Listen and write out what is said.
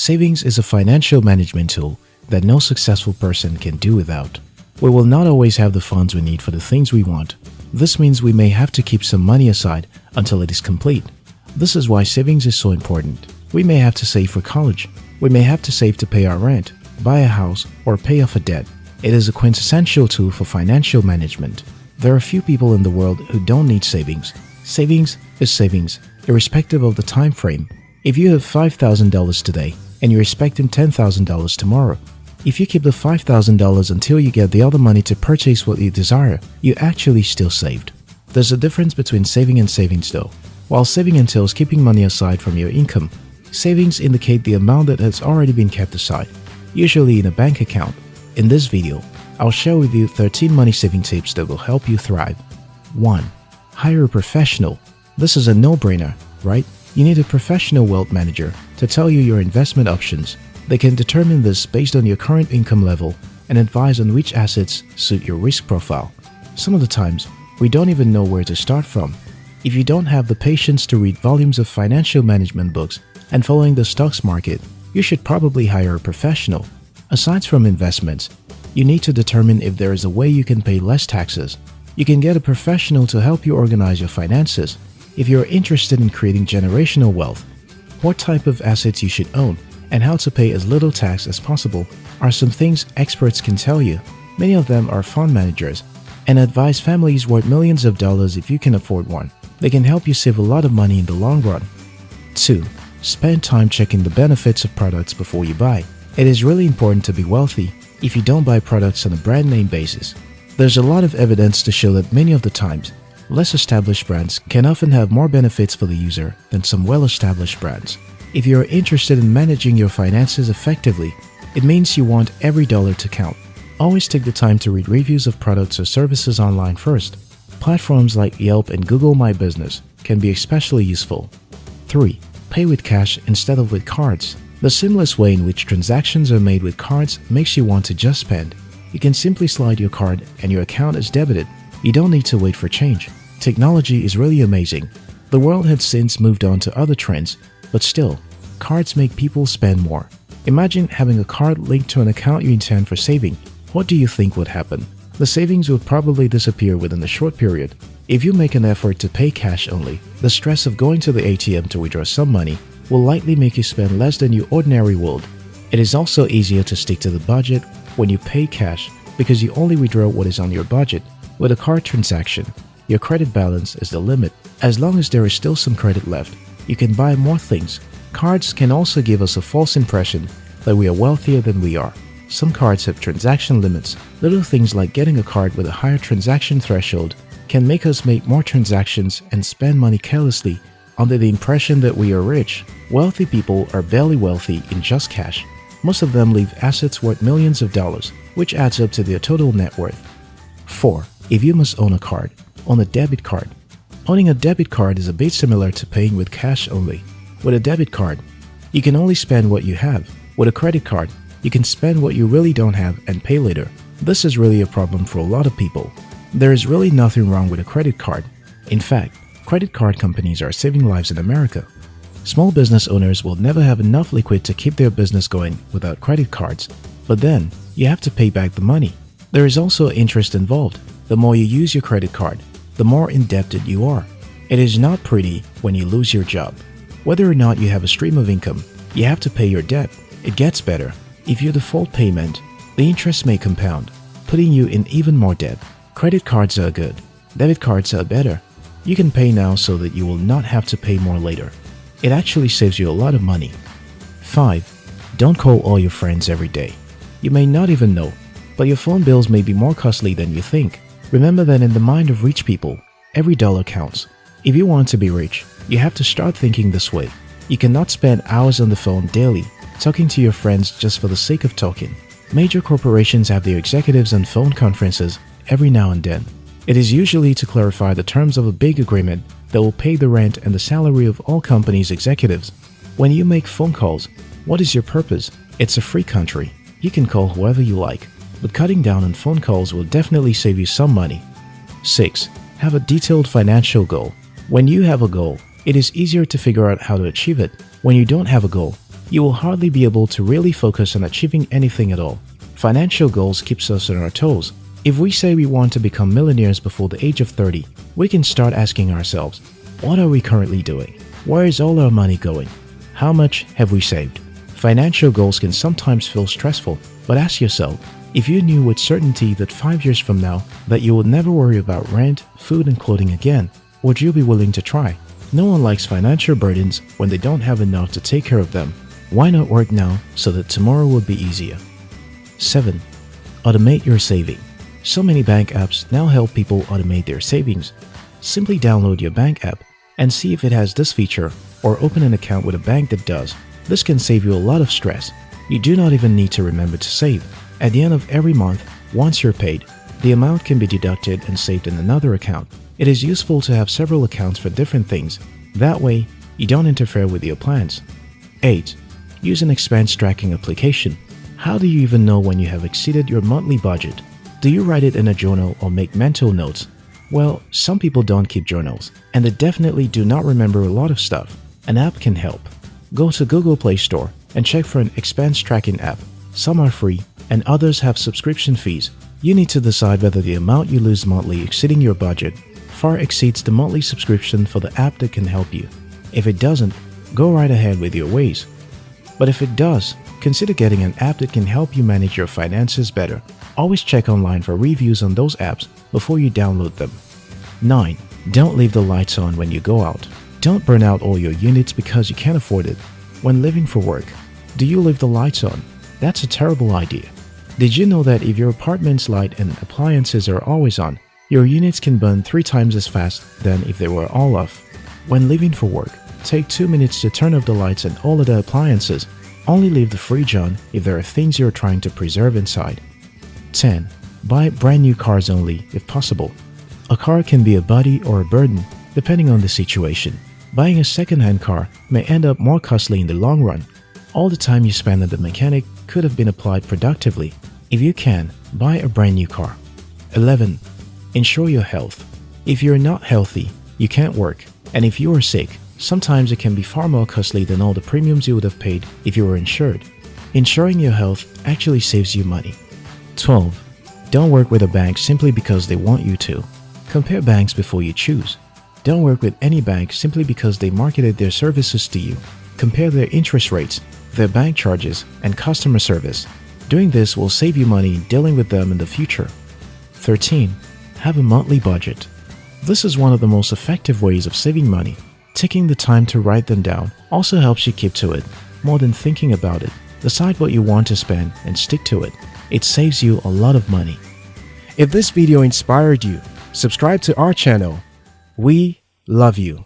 Savings is a financial management tool that no successful person can do without. We will not always have the funds we need for the things we want. This means we may have to keep some money aside until it is complete. This is why savings is so important. We may have to save for college. We may have to save to pay our rent, buy a house, or pay off a debt. It is a quintessential tool for financial management. There are few people in the world who don't need savings. Savings is savings, irrespective of the time frame. If you have $5,000 today and you're expecting $10,000 tomorrow, if you keep the $5,000 until you get the other money to purchase what you desire, you actually still saved. There's a difference between saving and savings though. While saving entails keeping money aside from your income, savings indicate the amount that has already been kept aside, usually in a bank account. In this video, I'll share with you 13 money saving tips that will help you thrive. 1. Hire a professional. This is a no-brainer, right? You need a professional wealth manager to tell you your investment options. They can determine this based on your current income level and advise on which assets suit your risk profile. Some of the times, we don't even know where to start from. If you don't have the patience to read volumes of financial management books and following the stocks market, you should probably hire a professional. Aside from investments, you need to determine if there is a way you can pay less taxes. You can get a professional to help you organize your finances. If you're interested in creating generational wealth, what type of assets you should own, and how to pay as little tax as possible are some things experts can tell you. Many of them are fund managers and advise families worth millions of dollars if you can afford one. They can help you save a lot of money in the long run. 2. Spend time checking the benefits of products before you buy. It is really important to be wealthy if you don't buy products on a brand name basis. There's a lot of evidence to show that many of the times, less established brands can often have more benefits for the user than some well-established brands. If you're interested in managing your finances effectively, it means you want every dollar to count. Always take the time to read reviews of products or services online first. Platforms like Yelp and Google My Business can be especially useful. 3. Pay with cash instead of with cards. The seamless way in which transactions are made with cards makes you want to just spend. You can simply slide your card and your account is debited. You don't need to wait for change. Technology is really amazing. The world has since moved on to other trends, but still, cards make people spend more. Imagine having a card linked to an account you intend for saving. What do you think would happen? the savings would probably disappear within a short period. If you make an effort to pay cash only, the stress of going to the ATM to withdraw some money will likely make you spend less than you ordinarily would. It is also easier to stick to the budget when you pay cash because you only withdraw what is on your budget. With a card transaction, your credit balance is the limit. As long as there is still some credit left, you can buy more things. Cards can also give us a false impression that we are wealthier than we are. Some cards have transaction limits. Little things like getting a card with a higher transaction threshold can make us make more transactions and spend money carelessly under the impression that we are rich. Wealthy people are barely wealthy in just cash. Most of them leave assets worth millions of dollars, which adds up to their total net worth. 4. If you must own a card, own a debit card. Owning a debit card is a bit similar to paying with cash only. With a debit card, you can only spend what you have. With a credit card, you can spend what you really don't have and pay later. This is really a problem for a lot of people. There is really nothing wrong with a credit card. In fact, credit card companies are saving lives in America. Small business owners will never have enough liquid to keep their business going without credit cards. But then, you have to pay back the money. There is also interest involved. The more you use your credit card, the more indebted you are. It is not pretty when you lose your job. Whether or not you have a stream of income, you have to pay your debt. It gets better if you default payment, the interest may compound, putting you in even more debt. Credit cards are good. Debit cards are better. You can pay now so that you will not have to pay more later. It actually saves you a lot of money. 5. Don't call all your friends every day. You may not even know, but your phone bills may be more costly than you think. Remember that in the mind of rich people, every dollar counts. If you want to be rich, you have to start thinking this way. You cannot spend hours on the phone daily talking to your friends just for the sake of talking. Major corporations have their executives on phone conferences every now and then. It is usually to clarify the terms of a big agreement that will pay the rent and the salary of all companies' executives. When you make phone calls, what is your purpose? It's a free country. You can call whoever you like, but cutting down on phone calls will definitely save you some money. 6. Have a detailed financial goal. When you have a goal, it is easier to figure out how to achieve it. When you don't have a goal, you will hardly be able to really focus on achieving anything at all. Financial goals keeps us on our toes. If we say we want to become millionaires before the age of 30, we can start asking ourselves, what are we currently doing? Where is all our money going? How much have we saved? Financial goals can sometimes feel stressful, but ask yourself, if you knew with certainty that 5 years from now that you would never worry about rent, food and clothing again, would you be willing to try? No one likes financial burdens when they don't have enough to take care of them. Why not work now so that tomorrow will be easier? 7. Automate your saving. So many bank apps now help people automate their savings. Simply download your bank app and see if it has this feature or open an account with a bank that does. This can save you a lot of stress. You do not even need to remember to save. At the end of every month, once you're paid, the amount can be deducted and saved in another account. It is useful to have several accounts for different things. That way, you don't interfere with your plans. 8. Use an expense tracking application. How do you even know when you have exceeded your monthly budget? Do you write it in a journal or make mental notes? Well, some people don't keep journals, and they definitely do not remember a lot of stuff. An app can help. Go to Google Play Store and check for an expense tracking app. Some are free and others have subscription fees. You need to decide whether the amount you lose monthly exceeding your budget far exceeds the monthly subscription for the app that can help you. If it doesn't, go right ahead with your ways. But if it does, consider getting an app that can help you manage your finances better. Always check online for reviews on those apps before you download them. 9. Don't leave the lights on when you go out. Don't burn out all your units because you can't afford it. When living for work, do you leave the lights on? That's a terrible idea. Did you know that if your apartment's light and appliances are always on, your units can burn three times as fast than if they were all off? When leaving for work, take 2 minutes to turn off the lights and all other appliances. Only leave the fridge on if there are things you're trying to preserve inside. 10. Buy brand new cars only, if possible. A car can be a buddy or a burden, depending on the situation. Buying a second-hand car may end up more costly in the long run. All the time you spend at the mechanic could have been applied productively. If you can, buy a brand new car. 11. Ensure your health. If you're not healthy, you can't work. And if you are sick, sometimes it can be far more costly than all the premiums you would have paid if you were insured. Insuring your health actually saves you money. 12. Don't work with a bank simply because they want you to. Compare banks before you choose. Don't work with any bank simply because they marketed their services to you. Compare their interest rates, their bank charges, and customer service. Doing this will save you money dealing with them in the future. 13. Have a monthly budget. This is one of the most effective ways of saving money. Taking the time to write them down also helps you keep to it. More than thinking about it, decide what you want to spend and stick to it. It saves you a lot of money. If this video inspired you, subscribe to our channel. We love you.